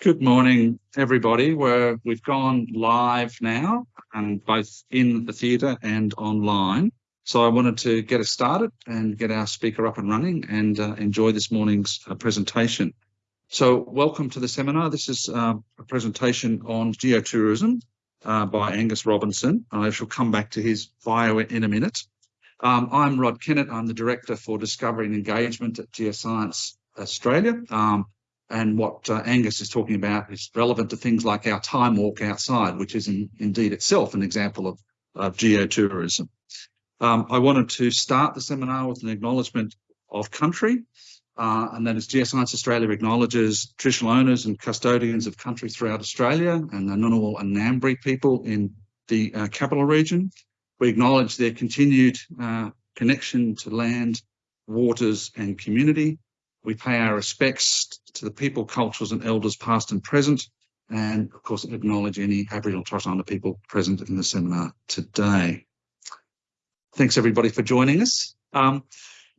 Good morning, everybody. We're, we've gone live now, and both in the theatre and online. So I wanted to get us started and get our speaker up and running and uh, enjoy this morning's uh, presentation. So welcome to the seminar. This is uh, a presentation on geotourism uh, by Angus Robinson. I shall come back to his bio in a minute. Um, I'm Rod Kennett. I'm the Director for Discovery and Engagement at Geoscience Australia. Um, and what uh, Angus is talking about is relevant to things like our time walk outside, which is in, indeed itself an example of, of geotourism. Um, I wanted to start the seminar with an acknowledgement of country, uh, and that is Geoscience Australia acknowledges traditional owners and custodians of country throughout Australia and the Ngunnawal and Ngambri people in the uh, capital region. We acknowledge their continued uh, connection to land, waters and community we pay our respects to the people, cultures and elders past and present, and of course acknowledge any Aboriginal Torres Strait Islander people present in the seminar today. Thanks everybody for joining us. Um,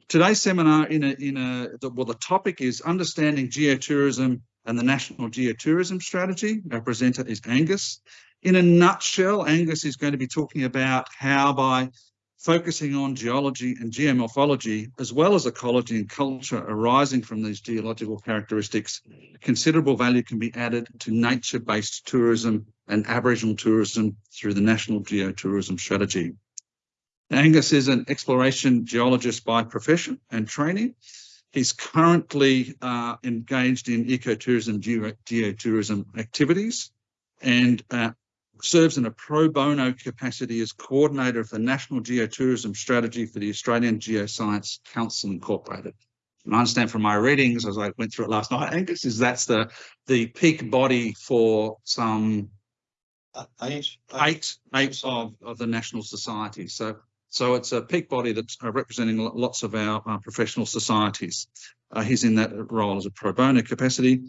today's seminar in a, in a, the, well, the topic is understanding geotourism and the National Geotourism Strategy. Our presenter is Angus. In a nutshell, Angus is going to be talking about how by focusing on geology and geomorphology, as well as ecology and culture arising from these geological characteristics, considerable value can be added to nature-based tourism and Aboriginal tourism through the National Geotourism Strategy. Angus is an exploration geologist by profession and training. He's currently uh, engaged in ecotourism, geotourism activities and uh, serves in a pro bono capacity as coordinator of the National Geotourism Strategy for the Australian Geoscience Council Incorporated. And I understand from my readings as I went through it last night, Angus, is that's the the peak body for some uh, eight, eight, eight of, of the national societies. So so it's a peak body that's uh, representing lots of our uh, professional societies. Uh, he's in that role as a pro bono capacity.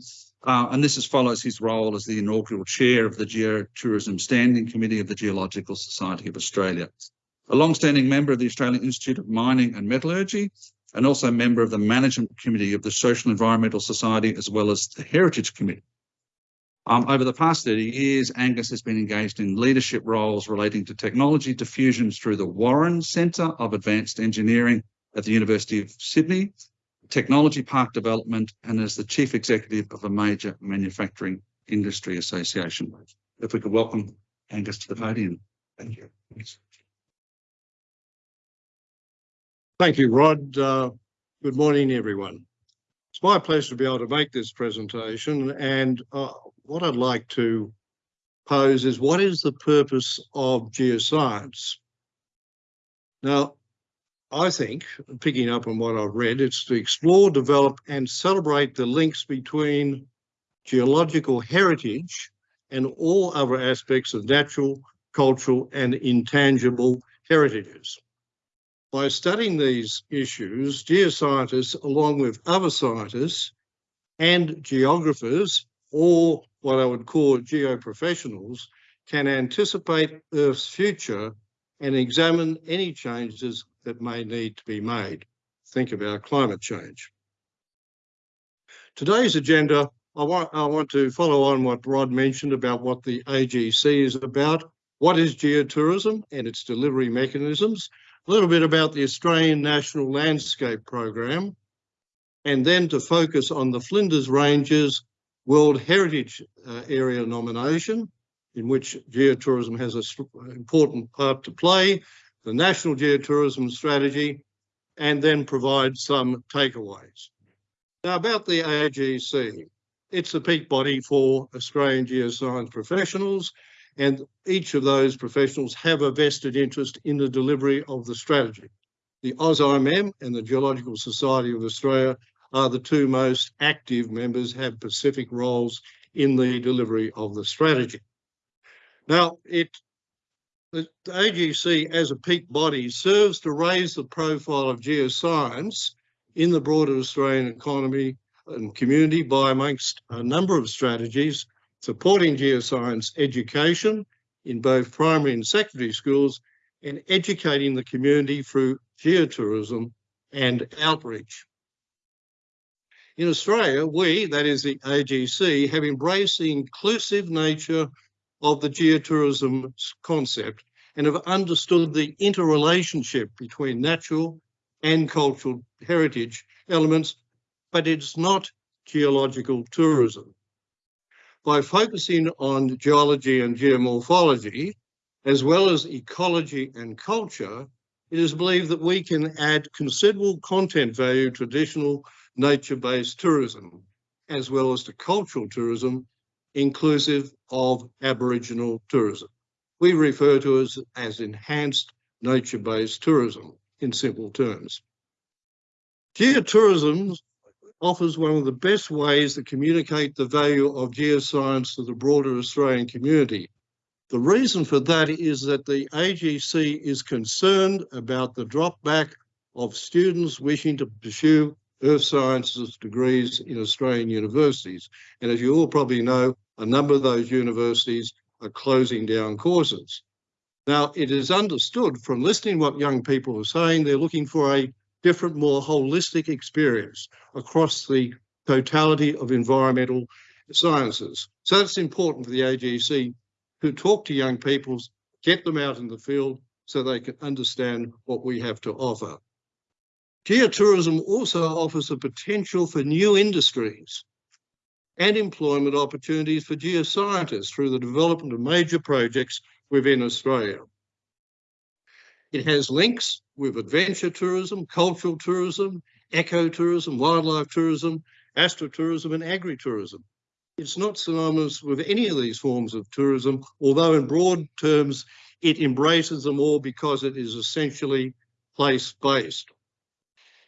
Uh, and this is, follows his role as the inaugural chair of the Geotourism Standing Committee of the Geological Society of Australia. A long-standing member of the Australian Institute of Mining and Metallurgy, and also a member of the Management Committee of the Social Environmental Society, as well as the Heritage Committee. Um, over the past 30 years, Angus has been engaged in leadership roles relating to technology diffusions through the Warren Centre of Advanced Engineering at the University of Sydney, technology park development and as the chief executive of a major manufacturing industry association. If we could welcome Angus to the podium. Thank you. Thank you, Rod. Uh, good morning, everyone. It's my pleasure to be able to make this presentation and uh, what I'd like to pose is what is the purpose of geoscience? Now, I think, picking up on what I've read, it's to explore, develop and celebrate the links between geological heritage and all other aspects of natural, cultural and intangible heritages. By studying these issues, geoscientists, along with other scientists and geographers, or what I would call geoprofessionals, can anticipate Earth's future and examine any changes that may need to be made. Think about climate change. Today's agenda, I want, I want to follow on what Rod mentioned about what the AGC is about, what is geotourism and its delivery mechanisms, a little bit about the Australian National Landscape Program, and then to focus on the Flinders Ranges World Heritage uh, Area nomination, in which geotourism has an important part to play, the National Geotourism Strategy, and then provide some takeaways. Now about the AGC, it's the peak body for Australian geoscience professionals, and each of those professionals have a vested interest in the delivery of the strategy. The AusIMM and the Geological Society of Australia are the two most active members, have specific roles in the delivery of the strategy. Now, it the AGC as a peak body serves to raise the profile of geoscience in the broader Australian economy and community by amongst a number of strategies supporting geoscience education in both primary and secondary schools and educating the community through geotourism and outreach. In Australia, we, that is the AGC, have embraced the inclusive nature of the geotourism concept and have understood the interrelationship between natural and cultural heritage elements, but it's not geological tourism. By focusing on geology and geomorphology, as well as ecology and culture, it is believed that we can add considerable content value to traditional nature-based tourism, as well as to cultural tourism, inclusive of Aboriginal tourism. We refer to as, as enhanced nature-based tourism in simple terms. Geotourism offers one of the best ways to communicate the value of geoscience to the broader Australian community. The reason for that is that the AGC is concerned about the drop back of students wishing to pursue earth sciences degrees in Australian universities. And as you all probably know, a number of those universities are closing down courses. Now, it is understood from listening what young people are saying, they're looking for a different, more holistic experience across the totality of environmental sciences. So it's important for the AGC to talk to young people, get them out in the field so they can understand what we have to offer. Geotourism also offers a potential for new industries and employment opportunities for geoscientists through the development of major projects within Australia. It has links with adventure tourism, cultural tourism, ecotourism, wildlife tourism, astrotourism and agritourism. It's not synonymous with any of these forms of tourism, although in broad terms, it embraces them all because it is essentially place-based.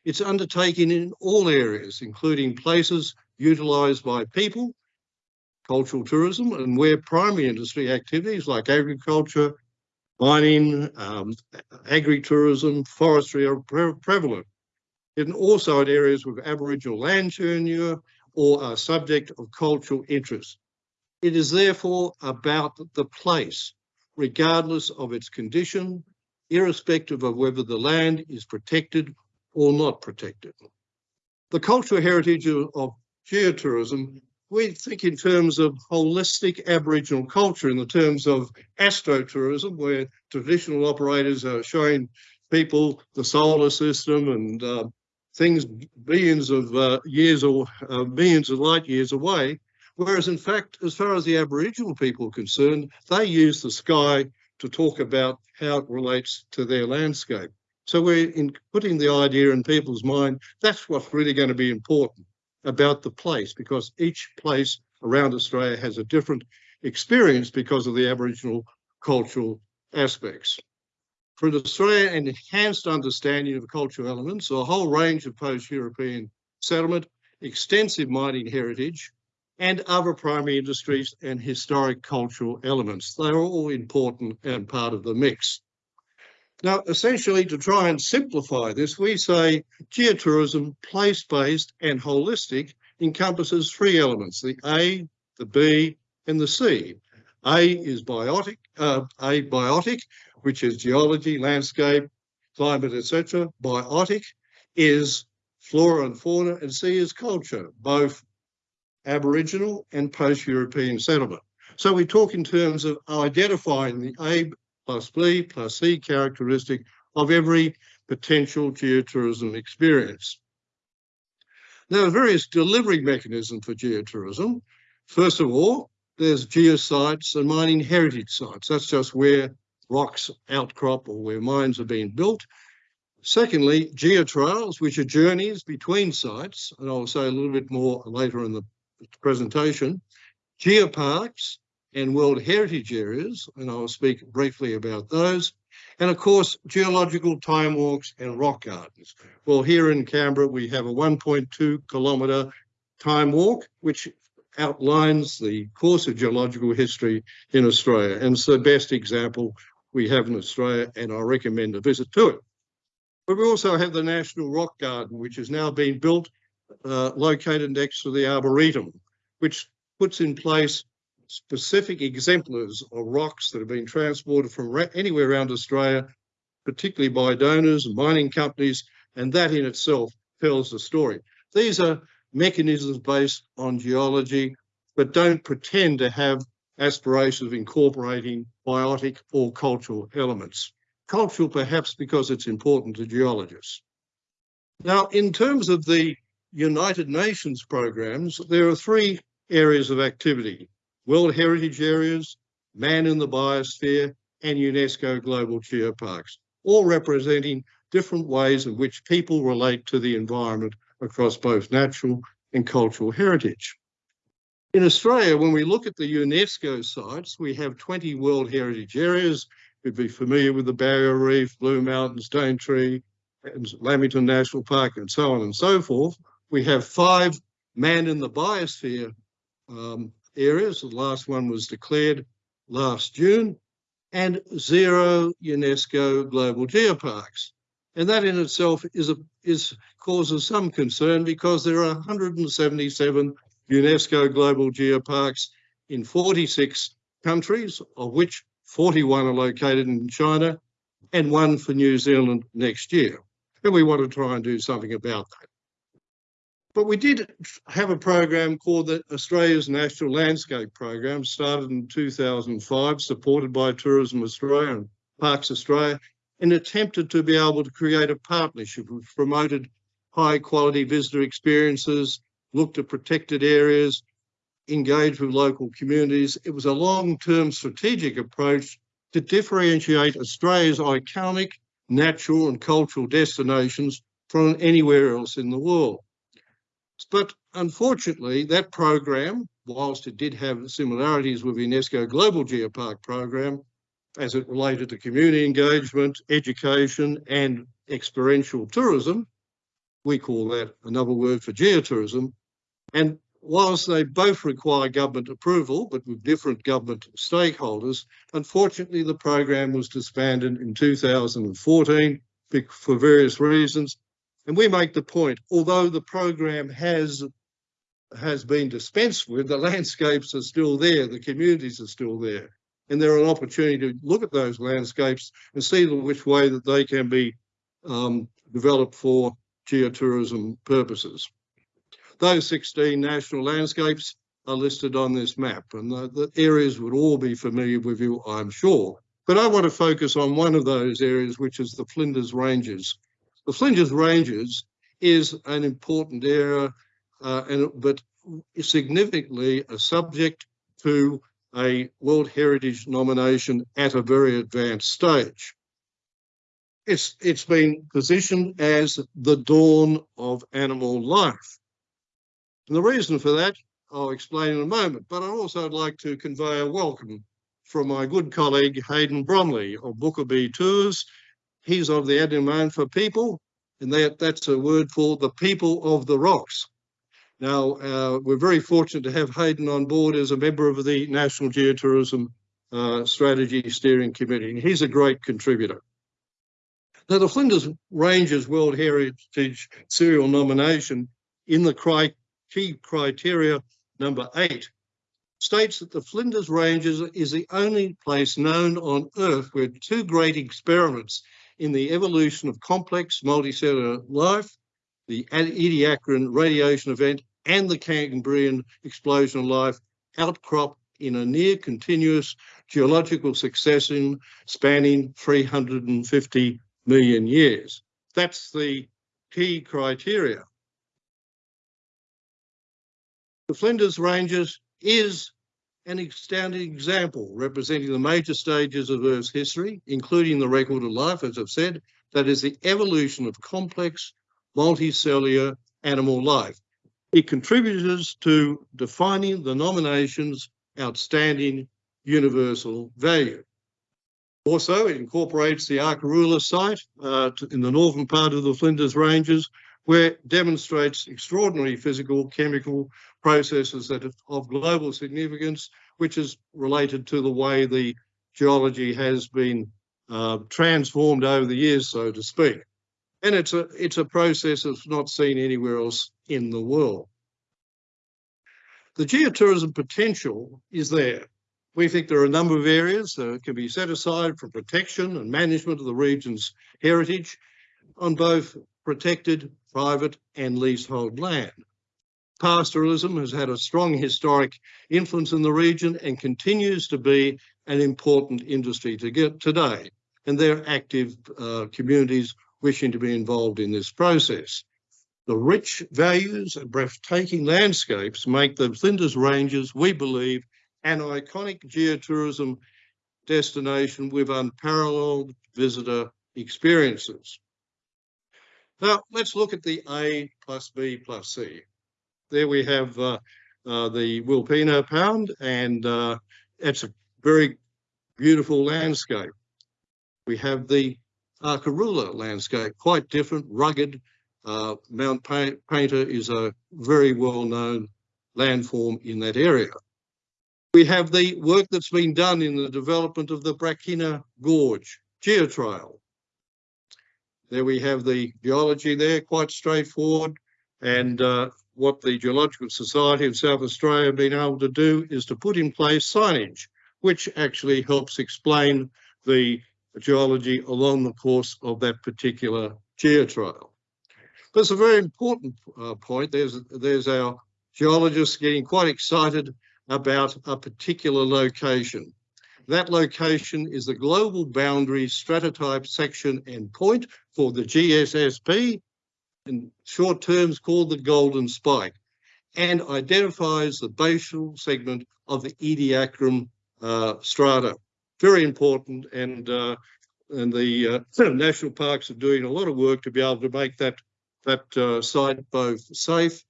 It's undertaken in all areas, including places utilised by people, cultural tourism, and where primary industry activities like agriculture, mining, um, agri-tourism, forestry are pre prevalent. And also in areas with Aboriginal land tenure or are subject of cultural interest. It is therefore about the place, regardless of its condition, irrespective of whether the land is protected or not protected. The cultural heritage of, of geotourism we think in terms of holistic Aboriginal culture, in the terms of astrotourism, where traditional operators are showing people the solar system and uh, things billions of uh, years or uh, millions of light years away. Whereas, in fact, as far as the Aboriginal people are concerned, they use the sky to talk about how it relates to their landscape. So we're in putting the idea in people's mind, that's what's really going to be important about the place because each place around Australia has a different experience because of the Aboriginal cultural aspects. For an enhanced understanding of cultural elements, a whole range of post-European settlement, extensive mining heritage, and other primary industries and historic cultural elements. They're all important and part of the mix. Now, essentially, to try and simplify this, we say geotourism, place-based and holistic, encompasses three elements, the A, the B, and the C. A is biotic, uh, A biotic, which is geology, landscape, climate, etc. Biotic is flora and fauna, and C is culture, both Aboriginal and post-European settlement. So we talk in terms of identifying the A plus B plus C characteristic of every potential geotourism experience. Now, various delivery mechanisms for geotourism. First of all, there's geosites and mining heritage sites. That's just where rocks outcrop or where mines are being built. Secondly, geotrails, which are journeys between sites, and I'll say a little bit more later in the presentation. Geoparks, and World Heritage Areas, and I'll speak briefly about those. And of course, geological time walks and rock gardens. Well, here in Canberra, we have a 1.2 kilometre time walk, which outlines the course of geological history in Australia. And it's the best example we have in Australia, and I recommend a visit to it. But we also have the National Rock Garden, which has now been built, uh, located next to the Arboretum, which puts in place specific exemplars of rocks that have been transported from anywhere around Australia, particularly by donors and mining companies, and that in itself tells the story. These are mechanisms based on geology, but don't pretend to have aspirations of incorporating biotic or cultural elements. Cultural perhaps because it's important to geologists. Now, in terms of the United Nations programs, there are three areas of activity. World Heritage Areas, Man in the Biosphere, and UNESCO Global Geoparks, all representing different ways in which people relate to the environment across both natural and cultural heritage. In Australia, when we look at the UNESCO sites, we have 20 World Heritage Areas. You'd be familiar with the Barrier Reef, Blue Mountains, Daintree, and Lamington National Park, and so on and so forth. We have five Man in the Biosphere um, areas. The last one was declared last June, and zero UNESCO global geoparks. And that in itself is a, is causes some concern because there are 177 UNESCO global geoparks in 46 countries, of which 41 are located in China and one for New Zealand next year. And we want to try and do something about that. But we did have a program called the Australia's National Landscape Program, started in 2005, supported by Tourism Australia and Parks Australia, and attempted to be able to create a partnership which promoted high quality visitor experiences, looked at protected areas, engaged with local communities. It was a long-term strategic approach to differentiate Australia's iconic natural and cultural destinations from anywhere else in the world. But unfortunately, that program, whilst it did have similarities with UNESCO Global Geopark program, as it related to community engagement, education, and experiential tourism, we call that another word for geotourism, and whilst they both require government approval, but with different government stakeholders, unfortunately the program was disbanded in 2014 for various reasons. And we make the point, although the program has has been dispensed with, the landscapes are still there, the communities are still there. And there are an opportunity to look at those landscapes and see which way that they can be um, developed for geotourism purposes. Those 16 national landscapes are listed on this map and the, the, areas would all be familiar with you, I'm sure. But I want to focus on one of those areas, which is the Flinders Ranges. The Flinders Ranges is an important area, uh, and but significantly a subject to a World Heritage nomination at a very advanced stage. It's, it's been positioned as the dawn of animal life. And the reason for that, I'll explain in a moment, but I'd also like to convey a welcome from my good colleague Haydn Bromley of Bookabee Tours. He's of the Adnyamathanha for people, and that, that's a word for the people of the rocks. Now, uh, we're very fortunate to have Haydn on board as a member of the National Geotourism uh, Strategy Steering Committee, and he's a great contributor. Now, the Flinders Ranges World Heritage Serial Nomination in the key criteria number eight states that the Flinders Ranges is the only place known on Earth where two great experiments in the evolution of complex multicellular life, the Ediacaran radiation event and the Cambrian explosion of life outcrop in a near continuous geological succession spanning 350 million years. That's the key criteria. The Flinders Ranges is an outstanding example representing the major stages of Earth's history, including the record of life, as I've said, that is the evolution of complex multicellular animal life. It contributes to defining the nomination's outstanding universal value. Also, it incorporates the Arkaroola site uh, in the northern part of the Flinders Ranges, where demonstrates extraordinary physical, chemical processes that are of global significance, which is related to the way the geology has been uh, transformed over the years, so to speak. And it's a, it's a process that's not seen anywhere else in the world. The geotourism potential is there. We think there are a number of areas that can be set aside for protection and management of the region's heritage on both protected, private and leasehold land. pastoralism has had a strong historic influence in the region and continues to be an important industry to get today. And there are active uh, communities wishing to be involved in this process. The rich values and breathtaking landscapes make the Flinders Ranges, we believe, an iconic geotourism destination with unparalleled visitor experiences. Now, let's look at the A plus B plus C. There we have uh, uh, the Wilpena Pound, and uh, it's a very beautiful landscape. We have the Arkaroola landscape, quite different, rugged. Uh, Mount Painter is a very well-known landform in that area. We have the work that's been done in the development of the Brachina Gorge geotrail. There we have the geology there, quite straightforward. And uh, what the Geological Society of South Australia have been able to do is to put in place signage, which actually helps explain the geology along the course of that particular geotrail. That's a very important uh, point. There's, there's our geologists getting quite excited about a particular location. That location is the global boundary stratotype section and point for the GSSP, in short terms called the Golden Spike, and identifies the basal segment of the Ediacaran uh, strata. Very important, and uh, and the uh, national parks are doing a lot of work to be able to make that that uh, site both safe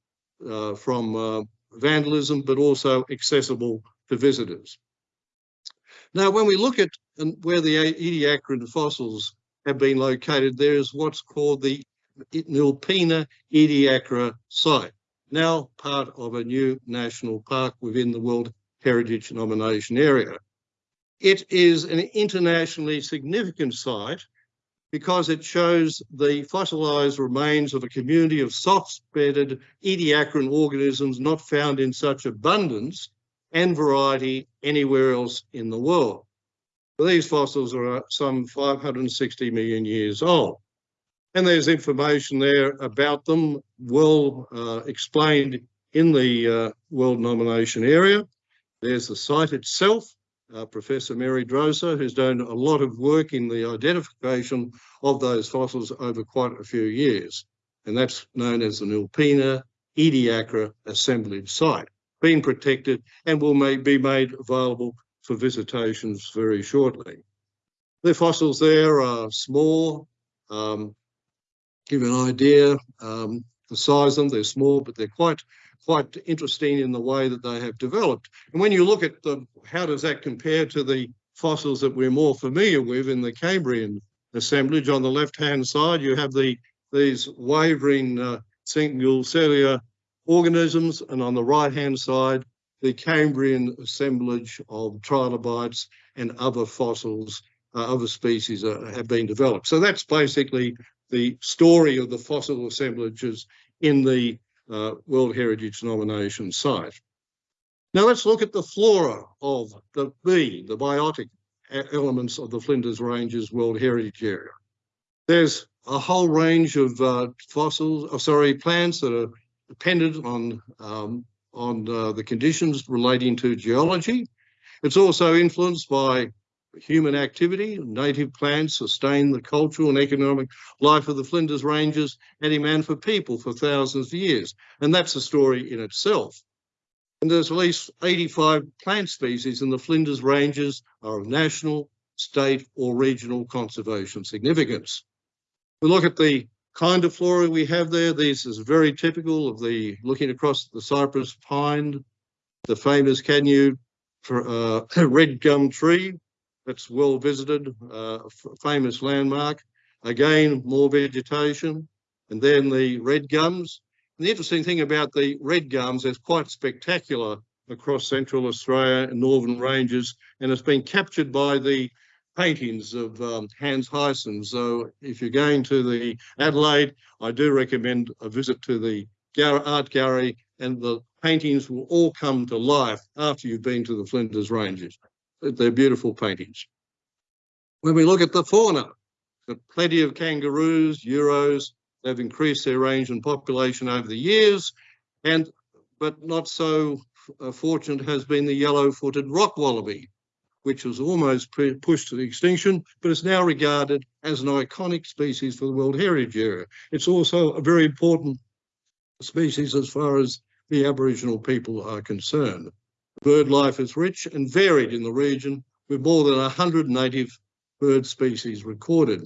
uh, from uh, vandalism, but also accessible to visitors. Now, when we look at um, where the Ediacaran fossils have been located, there is what's called the Nilpena Ediacara site, now part of a new national park within the World Heritage Nomination Area. It is an internationally significant site because it shows the fossilised remains of a community of soft-bedded Ediacaran organisms not found in such abundance and variety anywhere else in the world. These fossils are some 560 million years old. And there's information there about them, well uh, explained in the uh, World Nomination Area. There's the site itself, uh, Professor Mary Droser, who's done a lot of work in the identification of those fossils over quite a few years. And that's known as the Nilpena Ediacara assemblage site been protected and will may, be made available for visitations very shortly. The fossils there are small, um, give an idea, um, the size of them, they're small, but they're quite quite interesting in the way that they have developed. And when you look at the, how does that compare to the fossils that we're more familiar with in the Cambrian assemblage? On the left-hand side, you have the these wavering uh, single cellular organisms, and on the right-hand side, the Cambrian assemblage of trilobites and other fossils, uh, other species uh, have been developed. So that's basically the story of the fossil assemblages in the uh, World Heritage Nomination site. Now let's look at the flora of the B, the biotic elements of the Flinders Ranges World Heritage Area. There's a whole range of uh, fossils, oh, sorry, plants that are dependent on um, on uh, the conditions relating to geology. It's also influenced by human activity. Native plants sustain the cultural and economic life of the Flinders Ranges and demand for people for thousands of years. And that's a story in itself. And there's at least 85 plant species in the Flinders Ranges are of national, state or regional conservation significance. We look at the kind of flora we have there. This is very typical of the looking across the cypress pine, the famous Cazneaux uh, red gum tree that's well visited, uh, famous landmark. Again, more vegetation, and then the red gums. And the interesting thing about the red gums is quite spectacular across central Australia and northern ranges, and it's been captured by the paintings of um, Hans Heysen. So if you're going to the Adelaide, I do recommend a visit to the art gallery and the paintings will all come to life after you've been to the Flinders Ranges. They're beautiful paintings. When we look at the fauna, plenty of kangaroos, euros, they've increased their range and population over the years. And but not so uh, fortunate has been the yellow-footed rock wallaby, which was almost pushed to extinction, but is now regarded as an iconic species for the World Heritage Area. It's also a very important species as far as the Aboriginal people are concerned. Bird life is rich and varied in the region, with more than 100 native bird species recorded.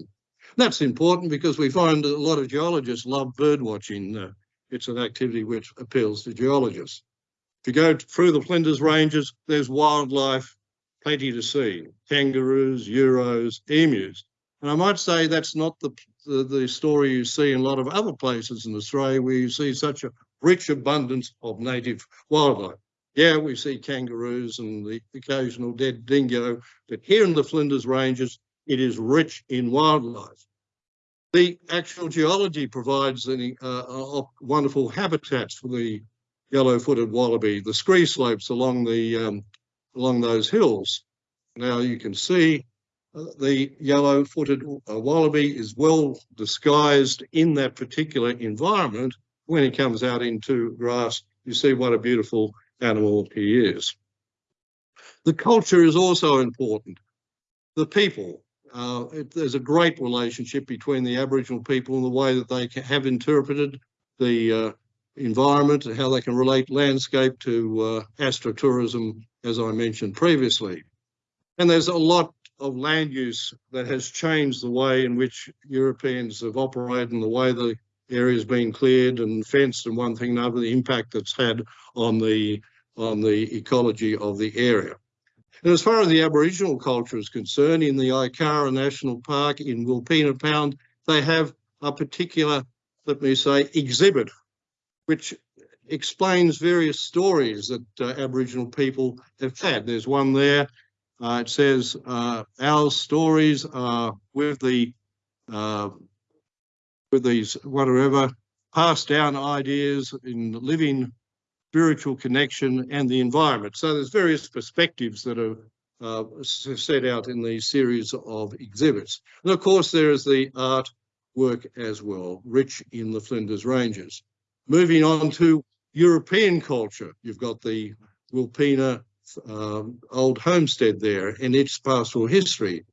That's important because we find that a lot of geologists love bird watching. It's an activity which appeals to geologists. If you go through the Flinders Ranges, there's wildlife, plenty to see, kangaroos, euros, emus. And I might say that's not the, the, the story you see in a lot of other places in Australia where you see such a rich abundance of native wildlife. Yeah, we see kangaroos and the occasional dead dingo, but here in the Flinders Ranges, it is rich in wildlife. The actual geology provides any, uh, wonderful habitats for the yellow-footed wallaby, the scree slopes along the um, along those hills. Now you can see uh, the yellow-footed uh, wallaby is well disguised in that particular environment. When he comes out into grass, you see what a beautiful animal he is. The culture is also important. The people, uh, it, there's a great relationship between the Aboriginal people and the way that they have interpreted the uh, environment and how they can relate landscape to uh, astrotourism, as I mentioned previously. And there's a lot of land use that has changed the way in which Europeans have operated and the way the area has been cleared and fenced and one thing and another, the impact that's had on the on the ecology of the area. And as far as the Aboriginal culture is concerned, in the Ikara National Park in Wilpena Pound, they have a particular, let me say, exhibit, which explains various stories that uh, Aboriginal people have had. There's one there. Uh, it says, uh, our stories are with the uh, with these whatever passed down ideas in living spiritual connection and the environment. So there's various perspectives that are uh, set out in these series of exhibits. And of course, there is the art work as well, rich in the Flinders Ranges. Moving on to European culture, you've got the Wilpena um, old homestead there and its pastoral history.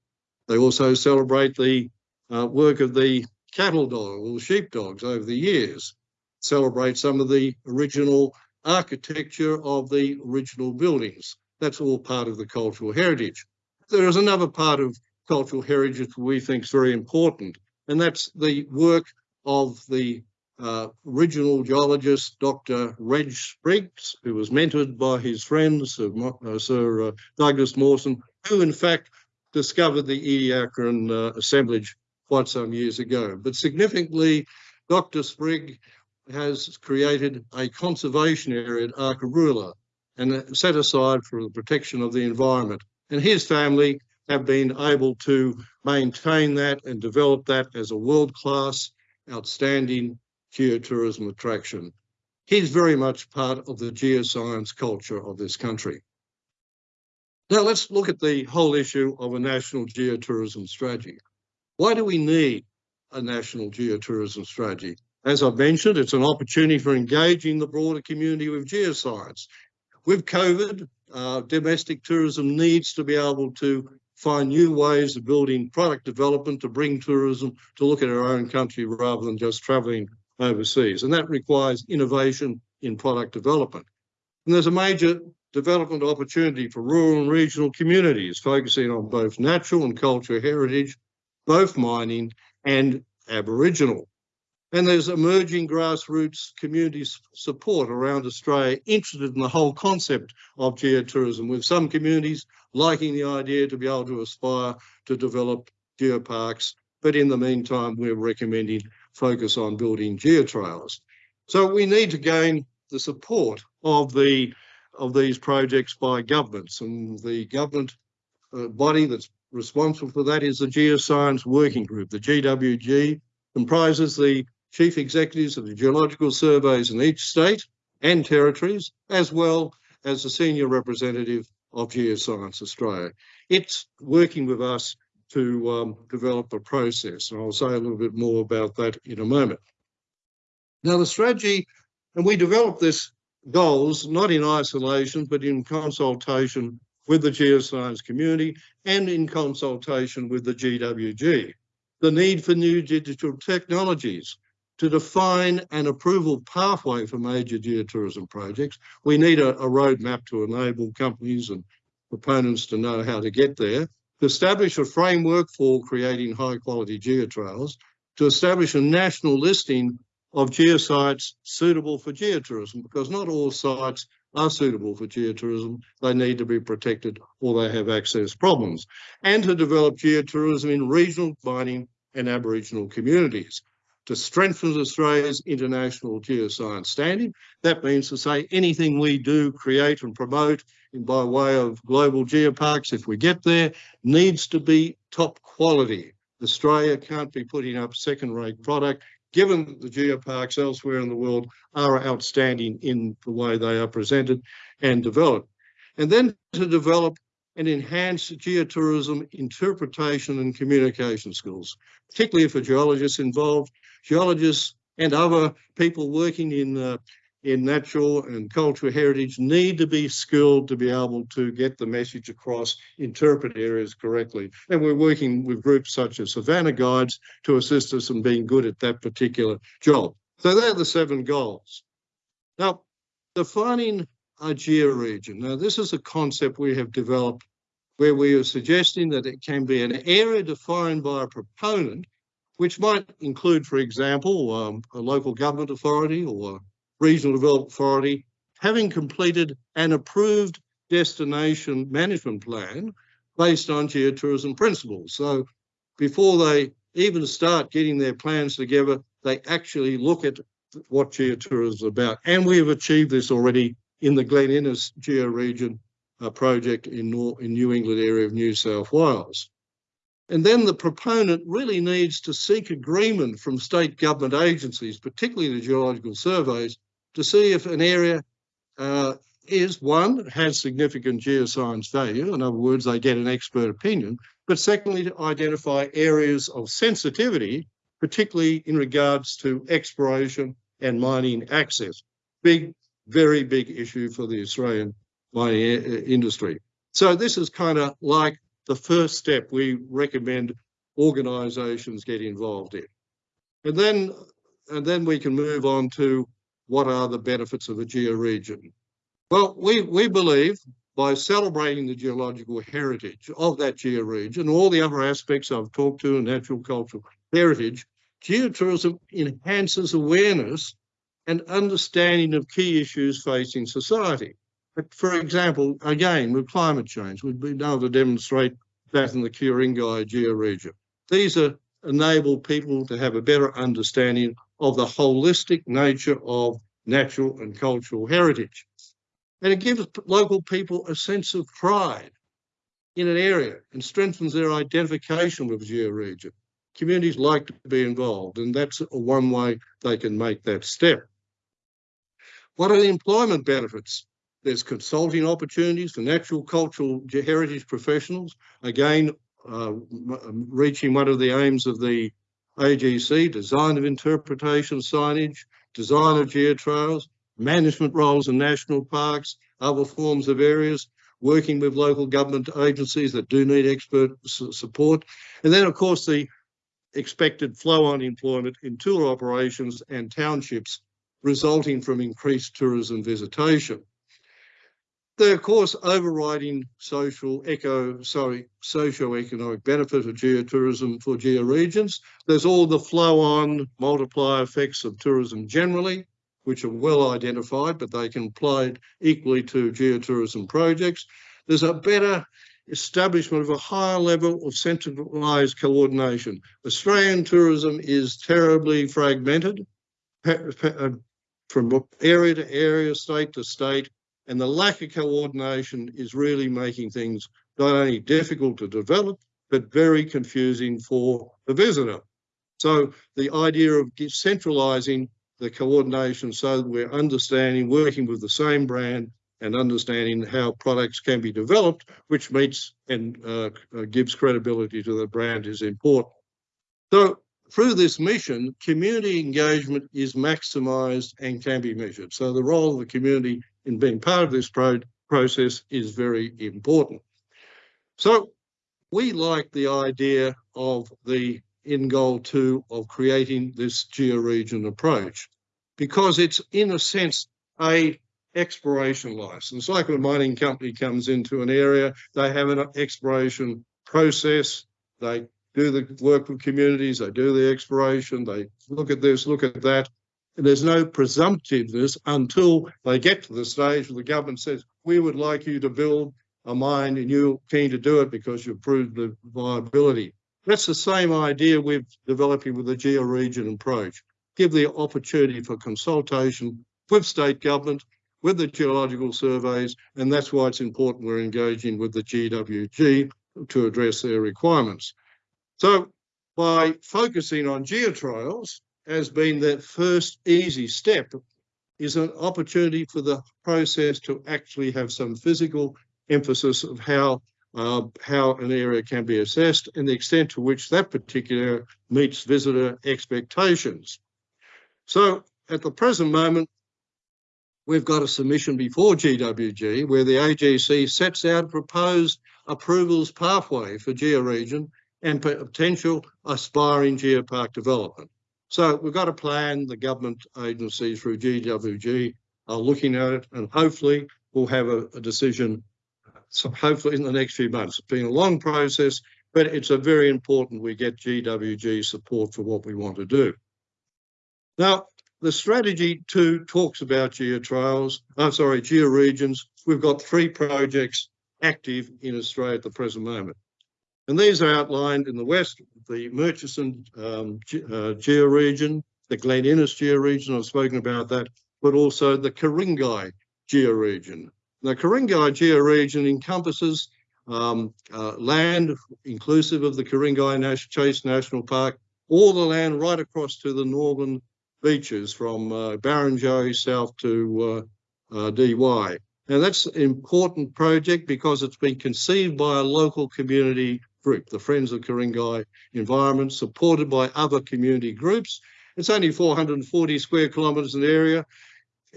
They also celebrate the uh, work of the cattle dog or sheep dogs over the years, celebrate some of the original architecture of the original buildings. That's all part of the cultural heritage. There is another part of cultural heritage we think is very important, and that's the work of the uh, original geologist, Dr. Reg Spriggs, who was mentored by his friend, Sir, uh, Sir uh, Douglas Mawson, who in fact discovered the Ediacaran uh, assemblage quite some years ago. But significantly, Dr. Sprigg has created a conservation area at Arkaroola and set aside for the protection of the environment. And his family have been able to maintain that and develop that as a world-class, outstanding geotourism attraction. He's very much part of the geoscience culture of this country. Now let's look at the whole issue of a national geotourism strategy. Why do we need a national geotourism strategy? As I've mentioned, it's an opportunity for engaging the broader community with geoscience. With COVID, uh, domestic tourism needs to be able to find new ways of building product development to bring tourism to look at our own country rather than just travelling overseas. And that requires innovation in product development. And there's a major development opportunity for rural and regional communities, focusing on both natural and cultural heritage, both mining and Aboriginal. And there's emerging grassroots community support around Australia interested in the whole concept of geotourism, with some communities liking the idea to be able to aspire to develop geoparks. But in the meantime, we're recommending focus on building geotrails. So we need to gain the support of the of these projects by governments and the government uh, body that's responsible for that is the Geoscience Working Group. The GWG comprises the chief executives of the geological surveys in each state and territories, as well as the senior representative of Geoscience Australia. It's working with us to um, develop a process, and I'll say a little bit more about that in a moment. Now, the strategy, and we developed this goals, not in isolation, but in consultation with the geoscience community and in consultation with the GWG. The need for new digital technologies to define an approval pathway for major geotourism projects. We need a, a roadmap to enable companies and proponents to know how to get there, to establish a framework for creating high quality geotrails, to establish a national listing of geosites suitable for geotourism, because not all sites are suitable for geotourism. They need to be protected or they have access problems. And to develop geotourism in regional mining and Aboriginal communities. To strengthen Australia's international geoscience standing, that means to say anything we do, create and promote by way of global geoparks, if we get there, needs to be top quality. Australia can't be putting up second-rate product given that the geoparks elsewhere in the world are outstanding in the way they are presented and developed. And then to develop and enhance geotourism interpretation and communication skills, particularly for geologists involved, geologists and other people working in uh, in natural and cultural heritage need to be skilled to be able to get the message across, interpret areas correctly. And we're working with groups such as Savannah Guides to assist us in being good at that particular job. So they're the seven goals. Now, defining a georegion. Now, this is a concept we have developed where we are suggesting that it can be an area defined by a proponent, which might include, for example, um, a local government authority or Regional Development Authority, having completed an approved destination management plan based on geotourism principles. So before they even start getting their plans together, they actually look at what geotourism is about. And we have achieved this already in the Glen Innes georegion uh, project in, in New England area of New South Wales. And then the proponent really needs to seek agreement from state government agencies, particularly the geological surveys, to see if an area uh, is one, has significant geoscience value. In other words, they get an expert opinion. But secondly, to identify areas of sensitivity, particularly in regards to exploration and mining access. Big, very big issue for the Australian mining uh, industry. So this is kind of like the first step we recommend organisations get involved in. And then, and then we can move on to what are the benefits of a georegion? Well, we, we believe by celebrating the geological heritage of that georegion, all the other aspects I've talked to, natural cultural heritage, geotourism enhances awareness and understanding of key issues facing society. For example, again, with climate change, we've been able to demonstrate that in the Ku-ring-gai georegion. These are enable people to have a better understanding of the holistic nature of natural and cultural heritage. And it gives local people a sense of pride in an area and strengthens their identification with georegion. Communities like to be involved, and that's one way they can make that step. What are the employment benefits? There's consulting opportunities for natural cultural heritage professionals. Again, uh, reaching one of the aims of the AGC, design of interpretation signage, design of geotrails, management roles in national parks, other forms of areas, working with local government agencies that do need expert support. And then, of course, the expected flow-on employment in tour operations and townships resulting from increased tourism visitation. The, of course, overriding social, eco, sorry, socio-economic benefit of geotourism for georegions. There's all the flow-on multiplier effects of tourism generally, which are well identified, but they can apply equally to geotourism projects. There's a better establishment of a higher level of centralised coordination. Australian tourism is terribly fragmented uh, from area to area, state to state, and the lack of coordination is really making things not only difficult to develop, but very confusing for the visitor. So the idea of centralizing the coordination so that we're understanding, working with the same brand and understanding how products can be developed, which meets and uh, gives credibility to the brand is important. So through this mission, community engagement is maximised and can be measured. So the role of the community in being part of this pro process is very important. So we like the idea of the in goal two of creating this georegion approach because it's in a sense a exploration license. Like when a mining company comes into an area, they have an exploration process. They do the work with communities, they do the exploration, they look at this, look at that. There's no presumptiveness until they get to the stage where the government says, we would like you to build a mine and you're keen to do it because you've proved the viability. That's the same idea we're developing with the georegion approach. Give the opportunity for consultation with state government, with the geological surveys, and that's why it's important we're engaging with the GWG to address their requirements. So by focusing on geotrials as being that first easy step is an opportunity for the process to actually have some physical emphasis of how uh, how an area can be assessed and the extent to which that particular meets visitor expectations. So at the present moment, we've got a submission before GWG where the AGC sets out proposed approvals pathway for georegion and potential aspiring geopark development. So we've got a plan, the government agencies through GWG are looking at it and hopefully we'll have a, a decision so hopefully in the next few months. It's been a long process, but it's a very important we get GWG support for what we want to do. Now, the strategy two talks about geotrials, I'm sorry, georegions. We've got three projects active in Australia at the present moment. And these are outlined in the west, the Murchison um, uh, georegion, the Glen Innes georegion, I've spoken about that, but also the Ku-ring-gai georegion. The Ku-ring-gai georegion encompasses um, uh, land inclusive of the Ku-ring-gai Nash Chase National Park, all the land right across to the northern beaches from uh, Barrenjoey south to uh, uh Dee Why. Now that's an important project because it's been conceived by a local community group, the Friends of Ku-ring-gai Environment, supported by other community groups. It's only 440 square kilometres in area,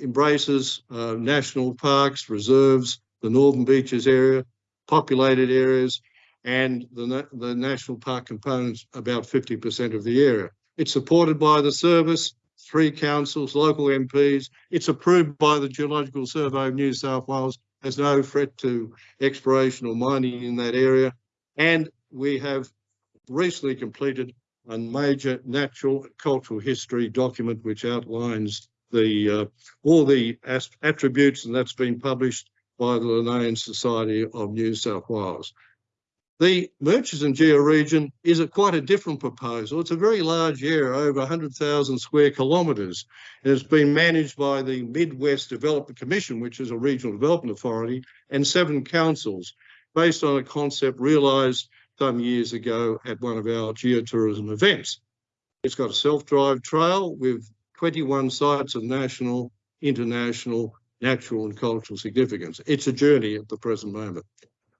embraces uh, national parks, reserves, the Northern Beaches area, populated areas, and the, the national park components about 50% of the area. It's supported by the service, three councils, local MPs. It's approved by the Geological Survey of New South Wales. There's no threat to exploration or mining in that area. And we have recently completed a major natural cultural history document which outlines the uh, all the attributes and that's been published by the Linnean Society of New South Wales. The Murchison georegion is a quite a different proposal. It's a very large area, over 100,000 square kilometres. It has been managed by the Midwest Development Commission, which is a regional development authority, and seven councils, based on a concept realised some years ago at one of our geotourism events. It's got a self-drive trail with 21 sites of national, international, natural and cultural significance. It's a journey at the present moment.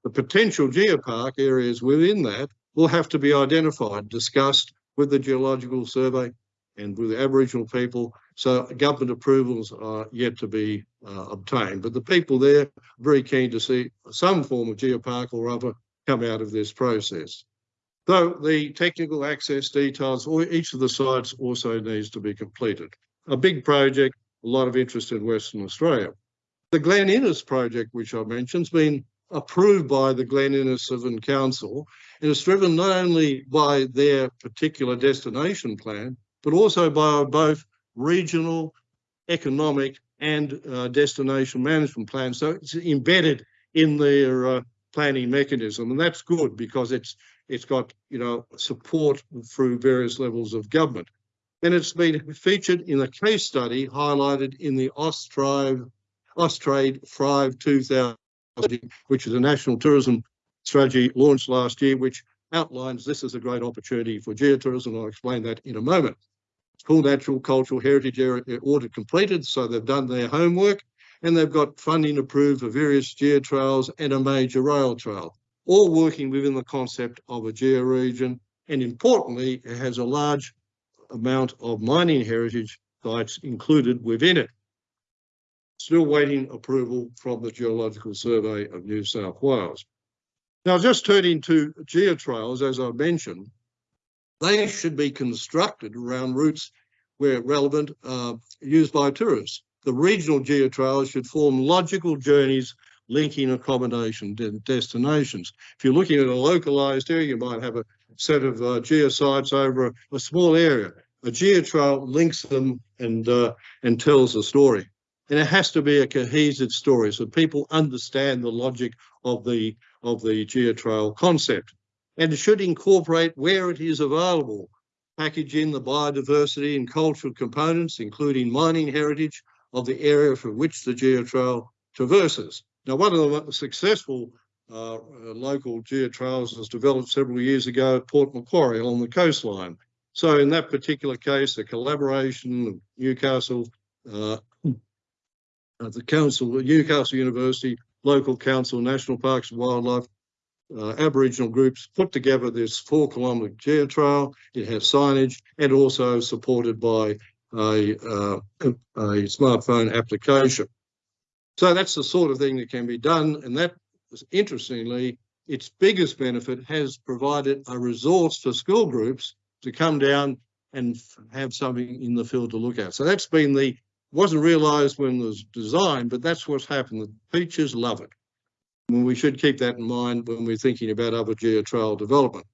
The potential geopark areas within that will have to be identified, discussed with the Geological Survey and with the Aboriginal people. So government approvals are yet to be uh, obtained. But the people there are very keen to see some form of geopark or other come out of this process. Though the technical access details or each of the sites also needs to be completed. A big project, a lot of interest in Western Australia. The Glen Innes project, which I mentioned, has been approved by the Glen Innes Severn Council and it's driven not only by their particular destination plan, but also by both regional, economic and uh, destination management plans. So it's embedded in their uh, planning mechanism, and that's good because it's it's got you know support through various levels of government. And it's been featured in a case study highlighted in the Austrade Austrade Thrive 2000, which is a national tourism strategy launched last year, which outlines this as a great opportunity for geotourism. I'll explain that in a moment. Called Natural Cultural Heritage Area Audit completed, so they've done their homework and they've got funding approved for various geotrails and a major rail trail, all working within the concept of a georegion. And importantly, it has a large amount of mining heritage sites included within it. Still waiting approval from the Geological Survey of New South Wales. Now, just turning to geotrails, as I mentioned, they should be constructed around routes where relevant, uh, used by tourists. The regional geotrails should form logical journeys linking accommodation destinations. If you're looking at a localized area, you might have a set of uh, geosites over a, a, small area. A geotrail links them and uh, and tells a story. And it has to be a cohesive story so people understand the logic of the of the geotrail concept. And it should incorporate where it is available, package in the biodiversity and cultural components, including mining heritage of the area for which the geotrail traverses. Now, one of the successful uh, uh, local geotrails was developed several years ago at Port Macquarie along the coastline. So in that particular case, the collaboration of Newcastle, uh the council, Newcastle University, local council, national parks and wildlife, uh, Aboriginal groups put together this four kilometre geotrail. It has signage and also supported by a, uh, a smartphone application. So that's the sort of thing that can be done. And that, interestingly, its biggest benefit has provided a resource for school groups to come down and have something in the field to look at. So that's been the, wasn't realised when it was designed, but that's what's happened. The teachers love it. And we should keep that in mind when we're thinking about other geotrail development.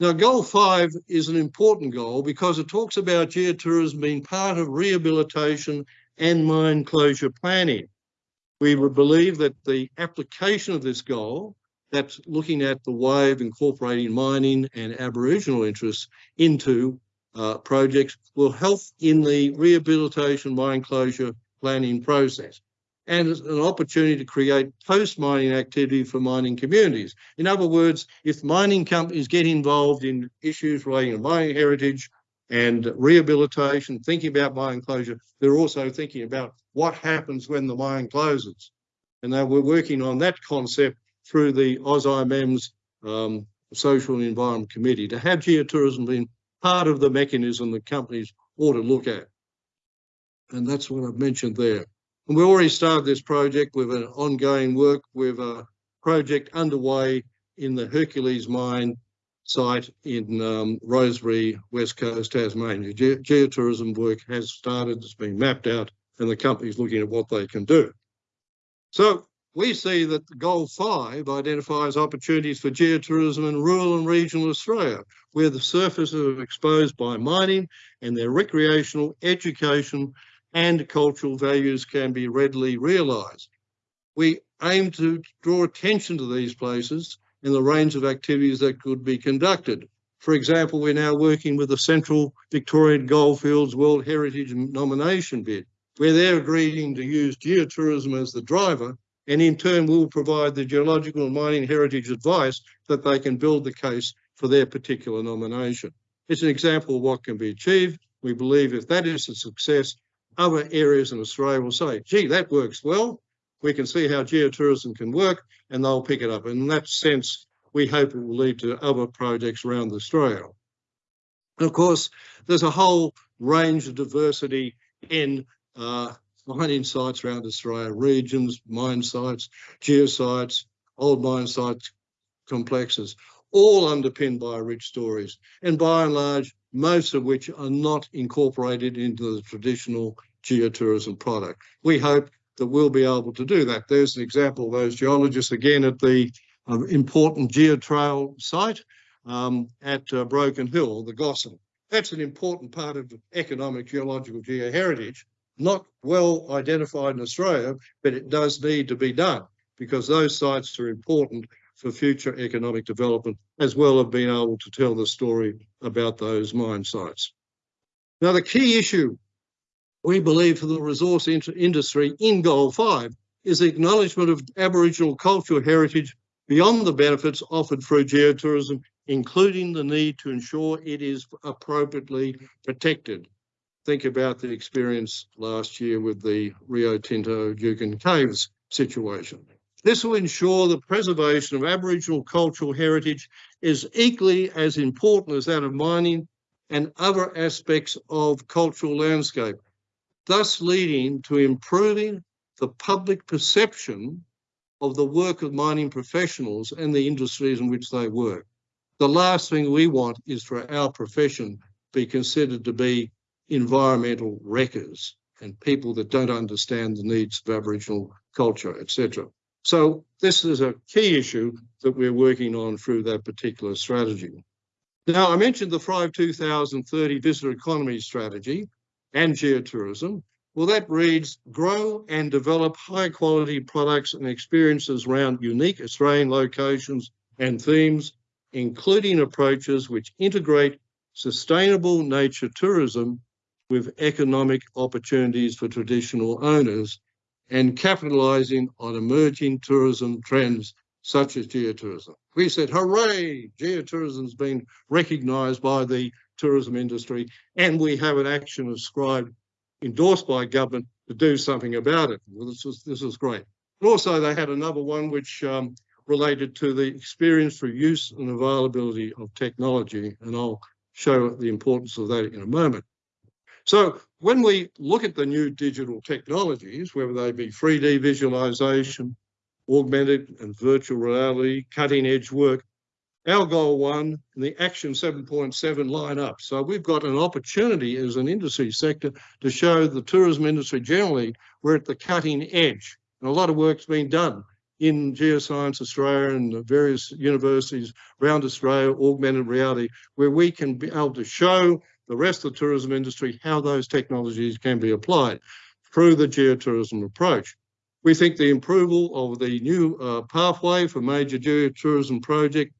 Now, goal five is an important goal because it talks about geotourism being part of rehabilitation and mine closure planning. We would believe that the application of this goal, that's looking at the way of incorporating mining and Aboriginal interests into uh, projects, will help in the rehabilitation mine closure planning process and an opportunity to create post-mining activity for mining communities. In other words, if mining companies get involved in issues relating to mining heritage and rehabilitation, thinking about mine closure, they're also thinking about what happens when the mine closes. And now we're working on that concept through the AusIMM's um, Social and Environment Committee to have geotourism being part of the mechanism that companies ought to look at. And that's what I've mentioned there. And we already started this project with an ongoing work with a project underway in the Hercules mine site in um, Rosebery, West Coast, Tasmania. Ge geotourism work has started, it's been mapped out, and the company's looking at what they can do. So we see that goal five identifies opportunities for geotourism in rural and regional Australia, where the surfaces are exposed by mining and their recreational, education, and cultural values can be readily realised. We aim to draw attention to these places in the range of activities that could be conducted. For example, we're now working with the Central Victorian Goldfields World Heritage nomination bid, where they're agreeing to use geotourism as the driver, and in turn will provide the geological and mining heritage advice that they can build the case for their particular nomination. It's an example of what can be achieved. We believe if that is a success, other areas in Australia will say, gee, that works well we can see how geotourism can work and they'll pick it up. And in that sense, we hope it will lead to other projects around Australia. And of course, there's a whole range of diversity in uh, mining sites around Australia, regions, mine sites, geosites, old mine sites, complexes, all underpinned by rich stories. And by and large, most of which are not incorporated into the traditional geotourism product. We hope that we'll be able to do that. There's an example of those geologists again at the uh, important geotrail site um, at uh, Broken Hill, the Gossan. That's an important part of economic geological geoheritage, not well identified in Australia, but it does need to be done because those sites are important for future economic development, as well as being able to tell the story about those mine sites. Now, the key issue we believe for the resource industry in Goal 5 is acknowledgement of Aboriginal cultural heritage beyond the benefits offered through geotourism, including the need to ensure it is appropriately protected. Think about the experience last year with the Rio Tinto Juukan Caves situation. This will ensure the preservation of Aboriginal cultural heritage is equally as important as that of mining and other aspects of cultural landscape, thus leading to improving the public perception of the work of mining professionals and the industries in which they work. The last thing we want is for our profession be considered to be environmental wreckers and people that don't understand the needs of Aboriginal culture, etc. So this is a key issue that we're working on through that particular strategy. Now, I mentioned the Thrive 2030 Visitor Economy Strategy and geotourism. Well, that reads, grow and develop high quality products and experiences around unique Australian locations and themes, including approaches which integrate sustainable nature tourism with economic opportunities for traditional owners and capitalising on emerging tourism trends such as geotourism. We said, hooray, geotourism's been recognised by the tourism industry and we have an action ascribed, endorsed by government to do something about it. Well, this is, this is great. But also they had another one which um, related to the experience for use and availability of technology, and I'll show the importance of that in a moment. So when we look at the new digital technologies, whether they be 3D visualization, augmented and virtual reality, cutting edge work, our goal one and the action 7.7 line up. So we've got an opportunity as an industry sector to show the tourism industry generally we're at the cutting edge. And a lot of work's been done in Geoscience Australia and various universities around Australia, augmented reality, where we can be able to show the rest of the tourism industry how those technologies can be applied through the geotourism approach. We think the approval of the new uh, pathway for major geotourism project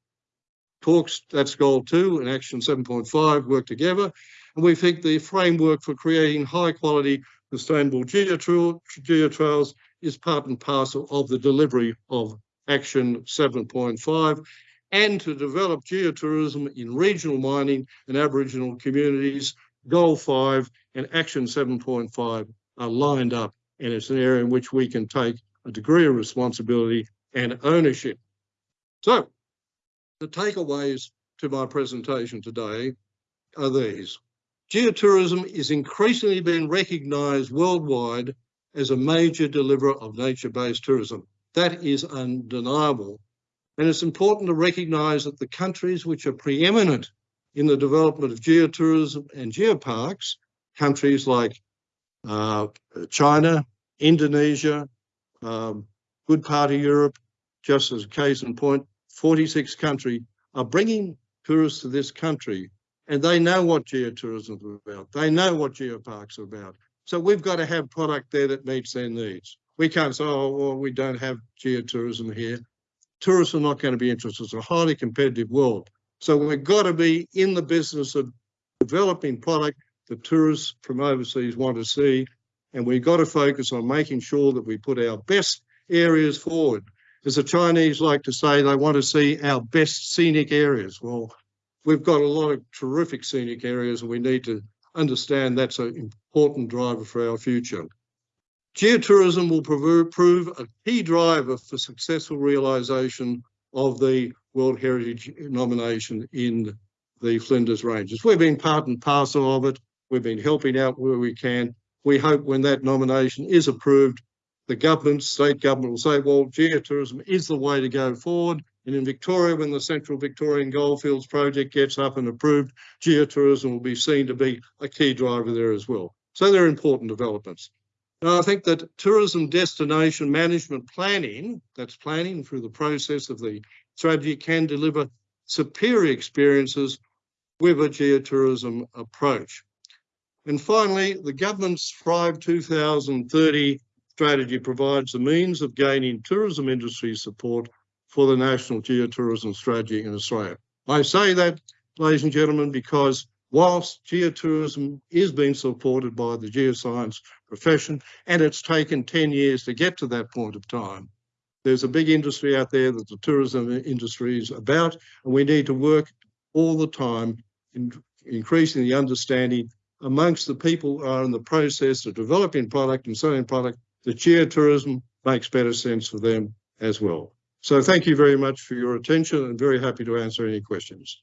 talks, that's goal two and action 7.5 work together. And we think the framework for creating high quality sustainable geotrails is part and parcel of the delivery of action 7.5 and to develop geotourism in regional mining and Aboriginal communities, goal five and action 7.5 are lined up and it's an area in which we can take a degree of responsibility and ownership. So the takeaways to my presentation today are these. Geotourism is increasingly being recognised worldwide as a major deliverer of nature-based tourism. That is undeniable. And it's important to recognise that the countries which are preeminent in the development of geotourism and geoparks, countries like uh, China, Indonesia, um, good part of Europe, just as a case in point, 46 countries are bringing tourists to this country and they know what geotourism is about. They know what geoparks are about. So we've got to have product there that meets their needs. We can't say, oh, well, we don't have geotourism here. Tourists are not going to be interested. It's a highly competitive world. So we've got to be in the business of developing product that tourists from overseas want to see. And we've got to focus on making sure that we put our best areas forward. As the Chinese like to say, they want to see our best scenic areas. Well, we've got a lot of terrific scenic areas and we need to understand that's an important driver for our future. Geotourism will prove a key driver for successful realisation of the World Heritage nomination in the Flinders Ranges. We've been part and parcel of it. We've been helping out where we can. We hope when that nomination is approved, the government, state government will say, well, geotourism is the way to go forward. And in Victoria, when the Central Victorian Goldfields project gets up and approved, geotourism will be seen to be a key driver there as well. So they're important developments. I think that tourism destination management planning, that's planning through the process of the strategy, can deliver superior experiences with a geotourism approach. And finally, the government's Thrive 2030 strategy provides the means of gaining tourism industry support for the National Geotourism Strategy in Australia. I say that, ladies and gentlemen, because whilst geotourism is being supported by the geoscience profession, and it's taken 10 years to get to that point of time, there's a big industry out there that the tourism industry is about, and we need to work all the time in increasing the understanding amongst the people who are in the process of developing product and selling product that geotourism makes better sense for them as well. So thank you very much for your attention and very happy to answer any questions.